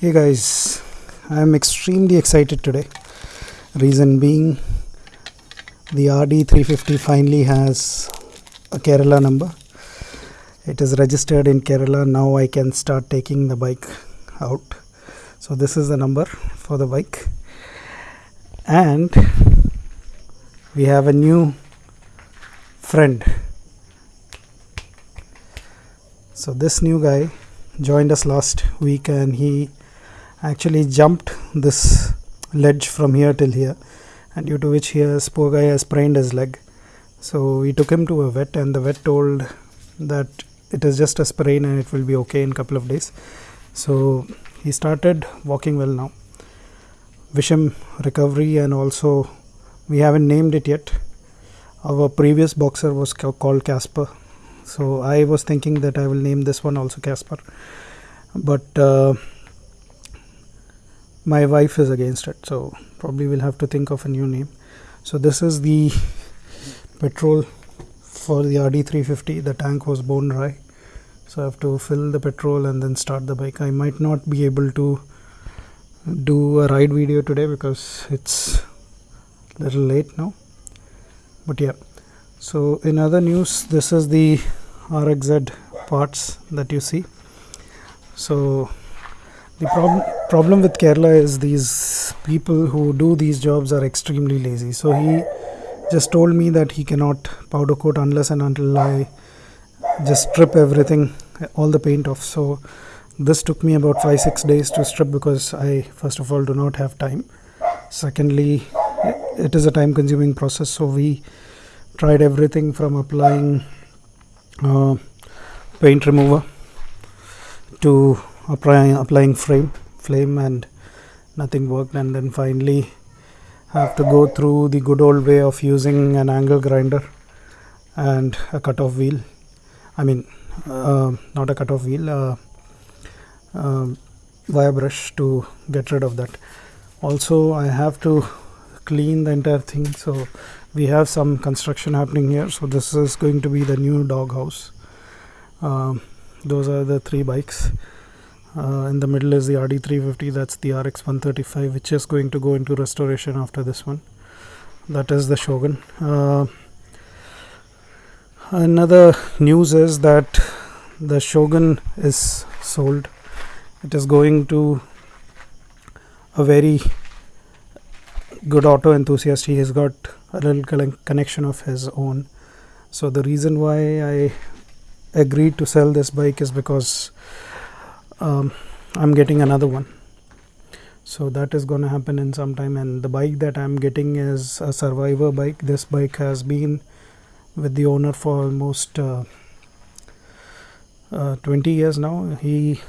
Hey guys, I am extremely excited today. Reason being, the RD350 finally has a Kerala number. It is registered in Kerala. Now I can start taking the bike out. So, this is the number for the bike, and we have a new friend. So, this new guy joined us last week and he actually jumped this ledge from here till here and due to which he has poor guy has sprained his leg. So we took him to a vet and the vet told that it is just a sprain and it will be okay in couple of days. So he started walking well now. Wish him recovery and also we haven't named it yet. Our previous boxer was called casper. So i was thinking that i will name this one also casper. But uh, my wife is against it so probably we'll have to think of a new name. So this is the petrol for the RD350 the tank was bone dry so I have to fill the petrol and then start the bike. I might not be able to do a ride video today because it's a little late now but yeah. So in other news this is the RXZ parts that you see. So the problem problem with Kerala is these people who do these jobs are extremely lazy. So he just told me that he cannot powder coat unless and until I just strip everything, all the paint off. So this took me about five six days to strip because I first of all do not have time. Secondly, it is a time consuming process. So we tried everything from applying uh, paint remover to applying applying frame flame and nothing worked. And then finally have to go through the good old way of using an angle grinder and a cutoff wheel. I mean uh, not a cutoff wheel uh, uh, wire brush to get rid of that. Also I have to clean the entire thing. So we have some construction happening here. So this is going to be the new dog house um, those are the three bikes uh, in the middle is the RD350 that's the RX 135 which is going to go into restoration after this one. That is the Shogun. Uh, another news is that the Shogun is sold. It is going to a very good auto enthusiast. He has got a little connection of his own. So the reason why I agreed to sell this bike is because um, I'm getting another one. So that is going to happen in some time. And the bike that I'm getting is a survivor bike. This bike has been with the owner for almost uh, uh, 20 years now. He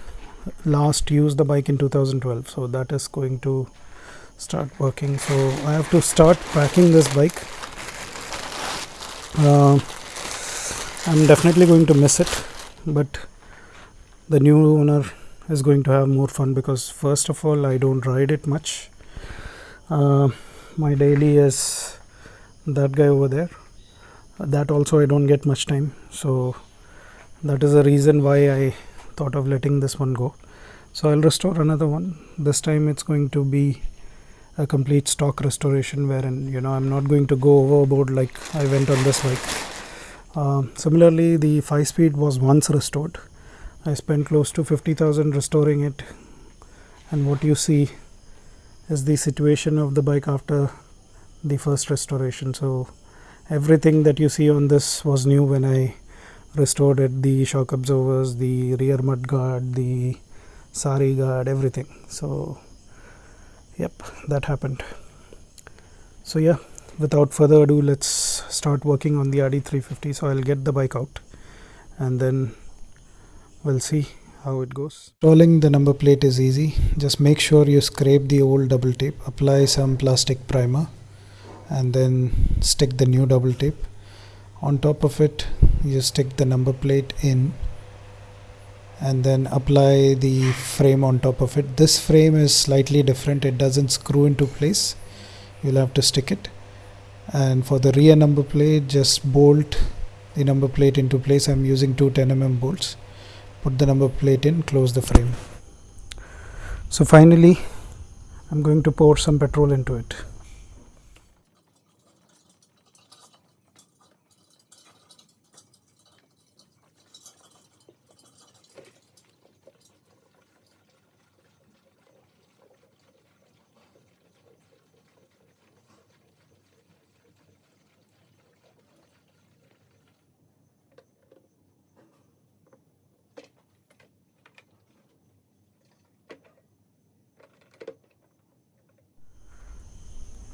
last used the bike in 2012 so that is going to start working. So I have to start packing this bike. Uh, I'm definitely going to miss it. But the new owner is going to have more fun because first of all I don't ride it much. Uh, my daily is that guy over there. That also I don't get much time. So that is the reason why I thought of letting this one go. So I'll restore another one. This time it's going to be a complete stock restoration wherein you know I'm not going to go overboard like I went on this bike. Uh, similarly the 5 speed was once restored I spent close to 50,000 restoring it. And what you see is the situation of the bike after the first restoration. So everything that you see on this was new when I restored it. The shock absorbers the rear mud guard the sari guard everything. So yep that happened. So yeah without further ado let's start working on the RD350 so I'll get the bike out. And then we'll see how it goes. Installing the number plate is easy. Just make sure you scrape the old double tape, apply some plastic primer and then stick the new double tape. On top of it, you stick the number plate in and then apply the frame on top of it. This frame is slightly different. It doesn't screw into place. You'll have to stick it. And for the rear number plate, just bolt the number plate into place. I'm using two 10 mm bolts put the number plate in close the frame. So finally I'm going to pour some petrol into it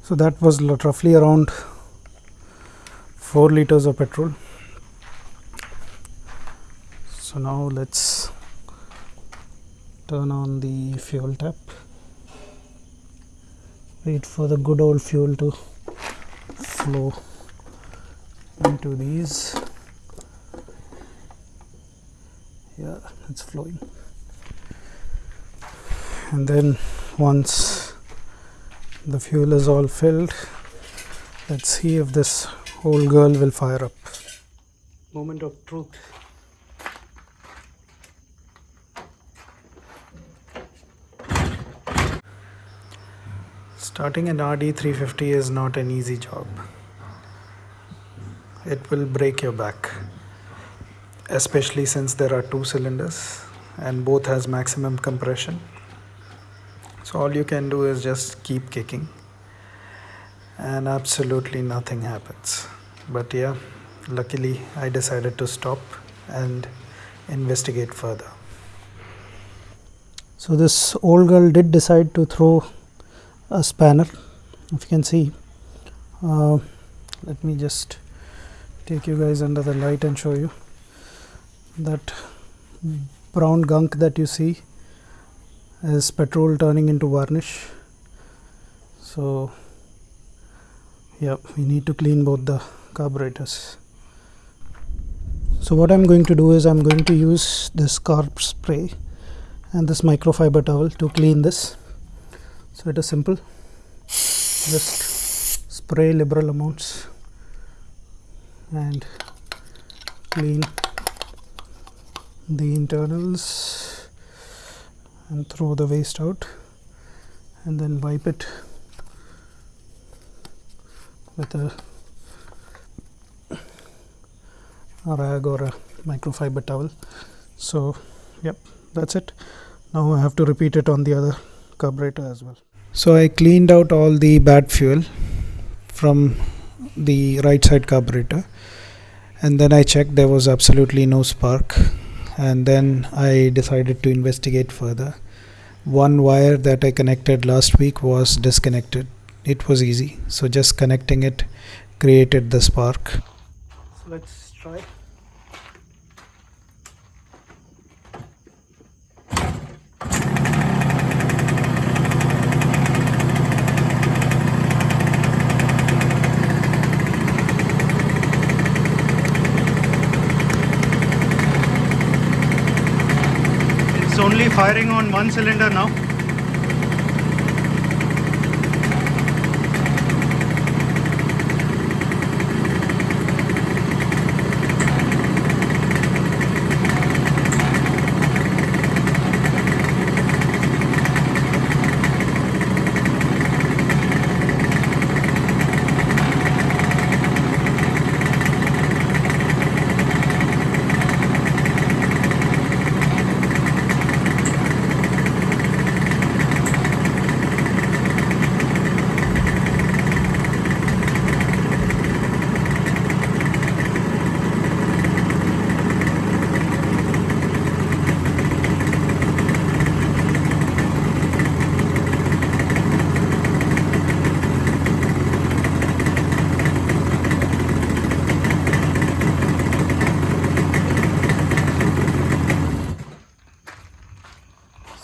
so that was roughly around 4 liters of petrol. So now let's turn on the fuel tap. Wait for the good old fuel to flow into these. Yeah it's flowing. And then once the fuel is all filled. Let's see if this old girl will fire up. Moment of truth. Starting an RD350 is not an easy job. It will break your back especially since there are two cylinders and both has maximum compression so all you can do is just keep kicking. And absolutely nothing happens. But yeah luckily I decided to stop and investigate further. So this old girl did decide to throw a spanner if you can see. Uh, let me just take you guys under the light and show you that brown gunk that you see is petrol turning into varnish. So yeah we need to clean both the carburetors. So what I'm going to do is I'm going to use this carb spray and this microfiber towel to clean this. So it is simple. Just spray liberal amounts and clean the internals and throw the waste out and then wipe it with a, rag or a microfiber towel. So yep that's it. Now I have to repeat it on the other carburetor as well. So I cleaned out all the bad fuel from the right side carburetor and then I checked there was absolutely no spark and then I decided to investigate further. One wire that I connected last week was disconnected. It was easy, so just connecting it created the spark. So let's try. Only firing on one cylinder now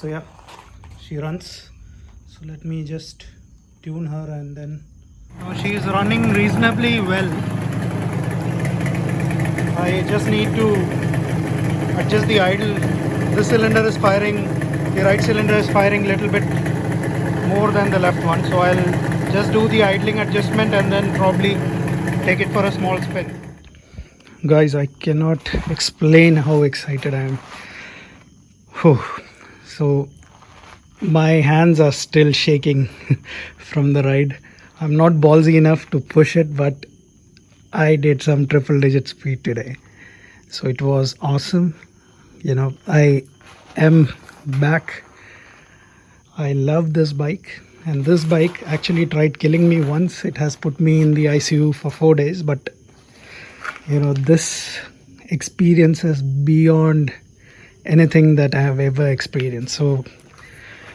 so yeah she runs. So let me just tune her and then now she is running reasonably well. I just need to adjust the idle. This cylinder is firing the right cylinder is firing a little bit more than the left one. So I'll just do the idling adjustment and then probably take it for a small spin. Guys I cannot explain how excited I am. Whew. So my hands are still shaking from the ride. I'm not ballsy enough to push it but i did some triple digit speed today. So it was awesome. You know i am back. I love this bike and this bike actually tried killing me once. It has put me in the icu for four days but you know this experience is beyond anything that i have ever experienced. So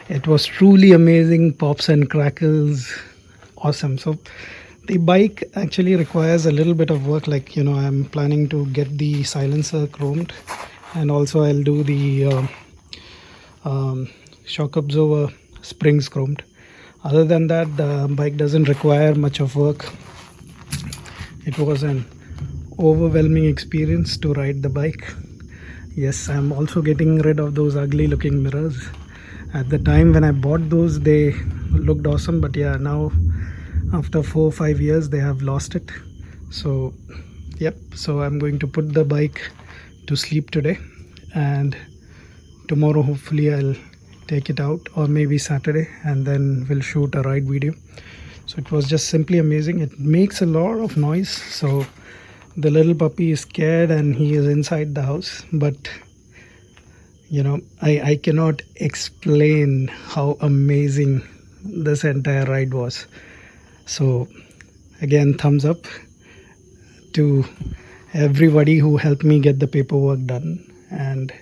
it was truly amazing. Pops and crackles. Awesome. So the bike actually requires a little bit of work. Like you know i'm planning to get the silencer chromed and also i'll do the uh, um, shock absorber springs chromed. Other than that the bike doesn't require much of work. It was an overwhelming experience to ride the bike. Yes i'm also getting rid of those ugly looking mirrors at the time when i bought those they looked awesome but yeah now after four or five years they have lost it. So yep so i'm going to put the bike to sleep today. And tomorrow hopefully i'll take it out or maybe saturday and then we'll shoot a ride video. So it was just simply amazing. It makes a lot of noise. So the little puppy is scared and he is inside the house but you know i i cannot explain how amazing this entire ride was. So again thumbs up to everybody who helped me get the paperwork done. And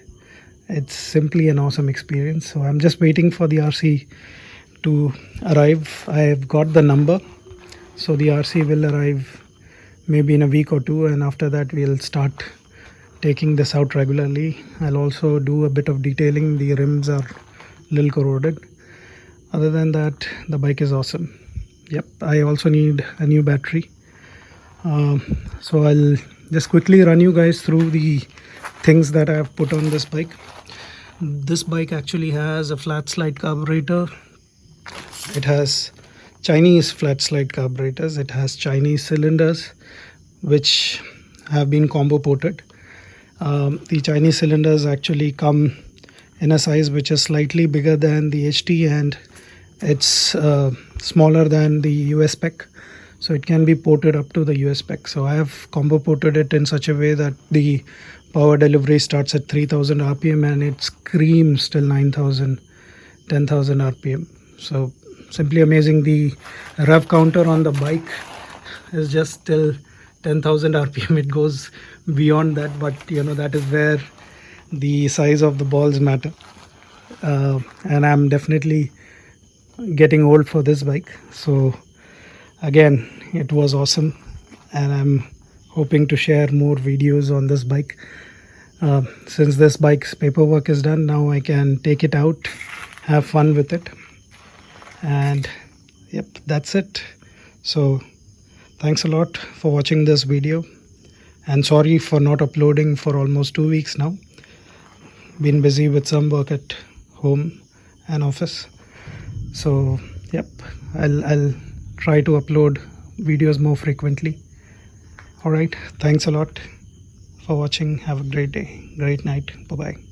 it's simply an awesome experience. So i'm just waiting for the rc to arrive. I've got the number. So the rc will arrive maybe in a week or two. And after that we'll start taking this out regularly. I'll also do a bit of detailing. The rims are a little corroded. Other than that the bike is awesome. Yep i also need a new battery. Um, so i'll just quickly run you guys through the things that i've put on this bike. This bike actually has a flat slide carburetor. It has chinese flat slide carburetors. It has chinese cylinders which have been combo ported um, the chinese cylinders actually come in a size which is slightly bigger than the ht and it's uh, smaller than the US spec. So it can be ported up to the US spec. So I have combo ported it in such a way that the power delivery starts at 3000 rpm and it screams till 9000 10000 rpm so simply amazing the rev counter on the bike is just till 10000 rpm it goes beyond that but you know that is where the size of the balls matter. Uh, and I'm definitely getting old for this bike. So again it was awesome and I'm hoping to share more videos on this bike. Uh, since this bike's paperwork is done now I can take it out have fun with it. And yep that's it. So thanks a lot for watching this video and sorry for not uploading for almost two weeks now. Been busy with some work at home and office. So yep I'll, I'll try to upload videos more frequently. All right thanks a lot for watching. Have a great day great night. Bye bye